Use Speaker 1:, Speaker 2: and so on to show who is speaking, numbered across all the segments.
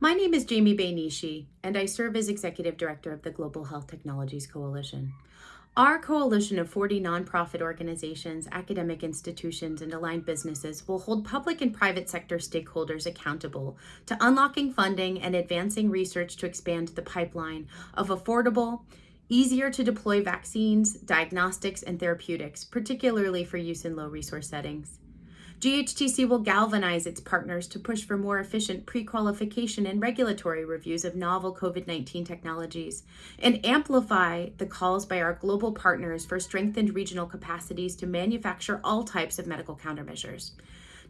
Speaker 1: My name is Jamie Bay Nishi, and I serve as Executive Director of the Global Health Technologies Coalition. Our coalition of 40 nonprofit organizations, academic institutions, and aligned businesses will hold public and private sector stakeholders accountable to unlocking funding and advancing research to expand the pipeline of affordable, easier to deploy vaccines, diagnostics, and therapeutics, particularly for use in low resource settings. GHTC will galvanize its partners to push for more efficient pre-qualification and regulatory reviews of novel COVID-19 technologies and amplify the calls by our global partners for strengthened regional capacities to manufacture all types of medical countermeasures.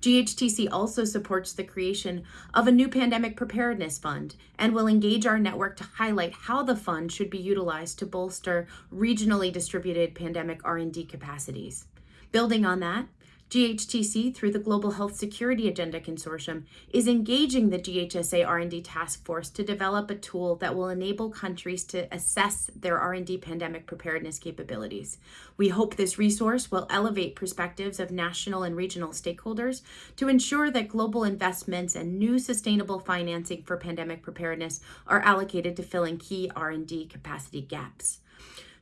Speaker 1: GHTC also supports the creation of a new pandemic preparedness fund and will engage our network to highlight how the fund should be utilized to bolster regionally distributed pandemic R&D capacities. Building on that, GHTC, through the Global Health Security Agenda Consortium, is engaging the GHSA R&D Task Force to develop a tool that will enable countries to assess their R&D pandemic preparedness capabilities. We hope this resource will elevate perspectives of national and regional stakeholders to ensure that global investments and new sustainable financing for pandemic preparedness are allocated to filling key R&D capacity gaps.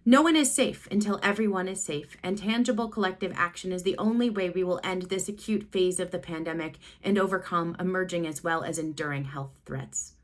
Speaker 1: No one is safe until everyone is safe, and tangible collective action is the only way we will end this acute phase of the pandemic and overcome emerging as well as enduring health threats.